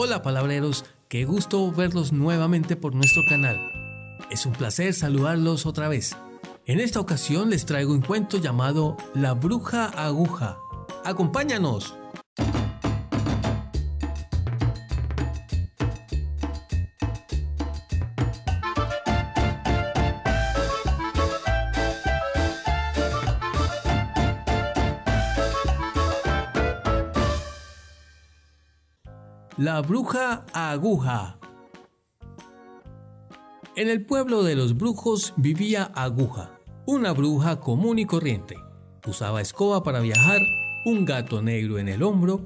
Hola palabreros, qué gusto verlos nuevamente por nuestro canal. Es un placer saludarlos otra vez. En esta ocasión les traigo un cuento llamado La bruja aguja. ¡Acompáñanos! La bruja aguja. En el pueblo de los brujos vivía Aguja, una bruja común y corriente. Usaba escoba para viajar, un gato negro en el hombro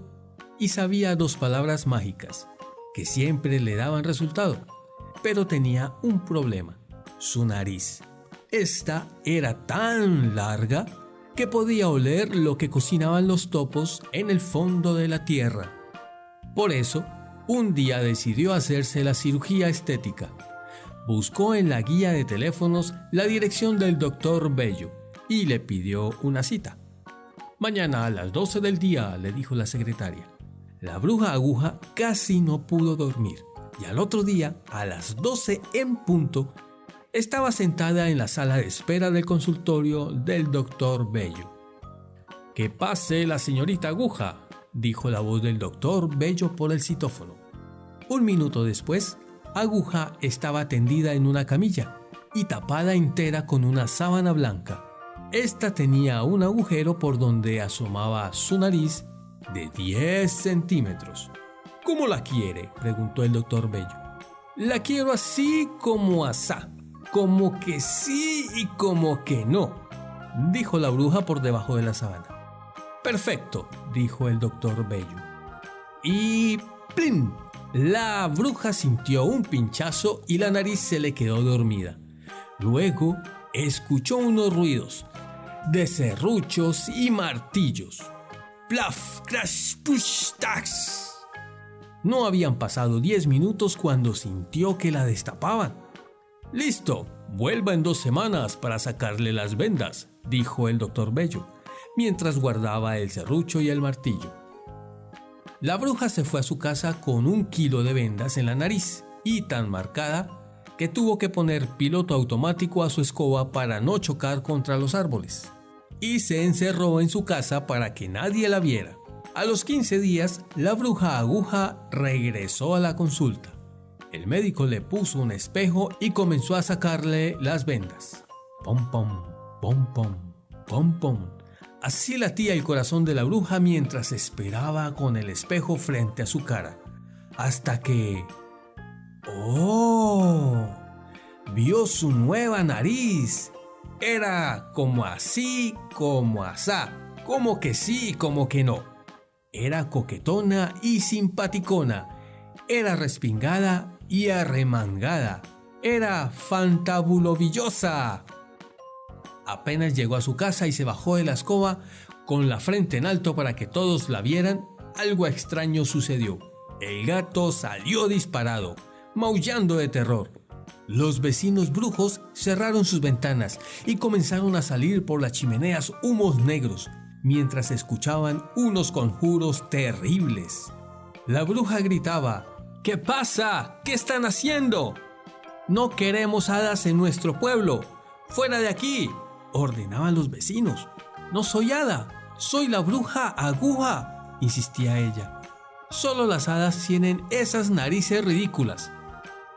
y sabía dos palabras mágicas que siempre le daban resultado. Pero tenía un problema, su nariz. Esta era tan larga que podía oler lo que cocinaban los topos en el fondo de la tierra. Por eso, un día decidió hacerse la cirugía estética. Buscó en la guía de teléfonos la dirección del doctor Bello y le pidió una cita. Mañana a las 12 del día, le dijo la secretaria. La bruja aguja casi no pudo dormir y al otro día, a las 12 en punto, estaba sentada en la sala de espera del consultorio del doctor Bello. Que pase la señorita aguja, dijo la voz del doctor Bello por el citófono. Un minuto después, Aguja estaba tendida en una camilla y tapada entera con una sábana blanca. Esta tenía un agujero por donde asomaba su nariz de 10 centímetros. ¿Cómo la quiere? preguntó el doctor Bello. La quiero así como asá, como que sí y como que no, dijo la bruja por debajo de la sábana. Perfecto, dijo el doctor Bello. Y ¡plin! La bruja sintió un pinchazo y la nariz se le quedó dormida. Luego escuchó unos ruidos de serruchos y martillos. ¡Plaf! ¡Crash! ¡Push! ¡Tax! No habían pasado 10 minutos cuando sintió que la destapaban. Listo, vuelva en dos semanas para sacarle las vendas, dijo el doctor Bello mientras guardaba el serrucho y el martillo. La bruja se fue a su casa con un kilo de vendas en la nariz y tan marcada que tuvo que poner piloto automático a su escoba para no chocar contra los árboles. Y se encerró en su casa para que nadie la viera. A los 15 días, la bruja aguja regresó a la consulta. El médico le puso un espejo y comenzó a sacarle las vendas. Pom pom, pom pom, pom pom. Así latía el corazón de la bruja mientras esperaba con el espejo frente a su cara, hasta que... ¡Oh! Vio su nueva nariz. Era como así, como asá, como que sí, como que no. Era coquetona y simpaticona. Era respingada y arremangada. Era fantabulovillosa. Apenas llegó a su casa y se bajó de la escoba con la frente en alto para que todos la vieran, algo extraño sucedió. El gato salió disparado, maullando de terror. Los vecinos brujos cerraron sus ventanas y comenzaron a salir por las chimeneas humos negros, mientras escuchaban unos conjuros terribles. La bruja gritaba, ¿Qué pasa? ¿Qué están haciendo? No queremos hadas en nuestro pueblo. ¡Fuera de aquí! Ordenaban los vecinos. No soy hada, soy la bruja aguja, insistía ella. Solo las hadas tienen esas narices ridículas.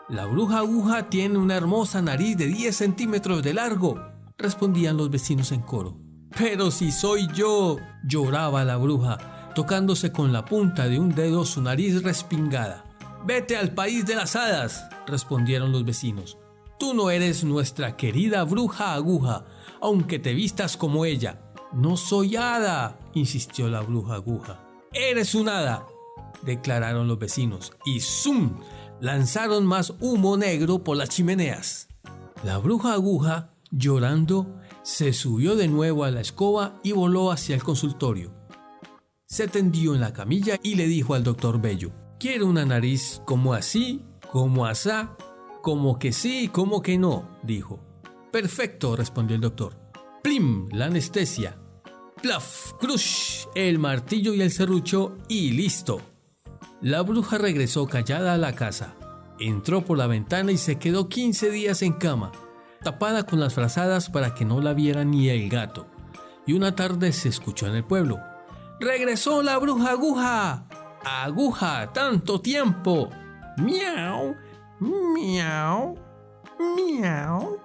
La bruja aguja tiene una hermosa nariz de 10 centímetros de largo, respondían los vecinos en coro. Pero si soy yo, lloraba la bruja, tocándose con la punta de un dedo su nariz respingada. Vete al país de las hadas, respondieron los vecinos. Tú no eres nuestra querida bruja aguja, aunque te vistas como ella. No soy hada, insistió la bruja aguja. Eres un hada, declararon los vecinos, y ¡zum! lanzaron más humo negro por las chimeneas. La bruja aguja, llorando, se subió de nuevo a la escoba y voló hacia el consultorio. Se tendió en la camilla y le dijo al doctor Bello, quiero una nariz como así, como asá, como que sí, como que no, dijo. Perfecto, respondió el doctor. Plim, la anestesia. Plaf, crush, el martillo y el serrucho y listo. La bruja regresó callada a la casa, entró por la ventana y se quedó 15 días en cama, tapada con las frazadas para que no la viera ni el gato. Y una tarde se escuchó en el pueblo. ¡Regresó la bruja aguja! ¡Aguja! ¡Tanto tiempo! ¡Miau! ¡Miau! ¡Miau!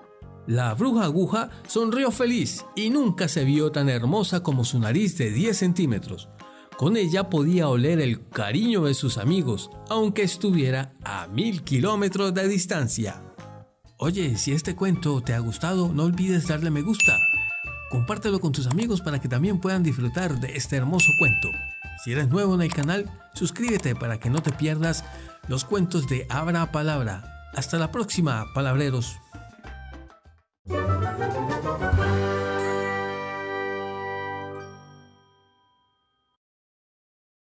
La bruja aguja sonrió feliz y nunca se vio tan hermosa como su nariz de 10 centímetros. Con ella podía oler el cariño de sus amigos, aunque estuviera a mil kilómetros de distancia. Oye, si este cuento te ha gustado, no olvides darle me gusta. Compártelo con tus amigos para que también puedan disfrutar de este hermoso cuento. Si eres nuevo en el canal, suscríbete para que no te pierdas los cuentos de Abra Palabra. Hasta la próxima, palabreros.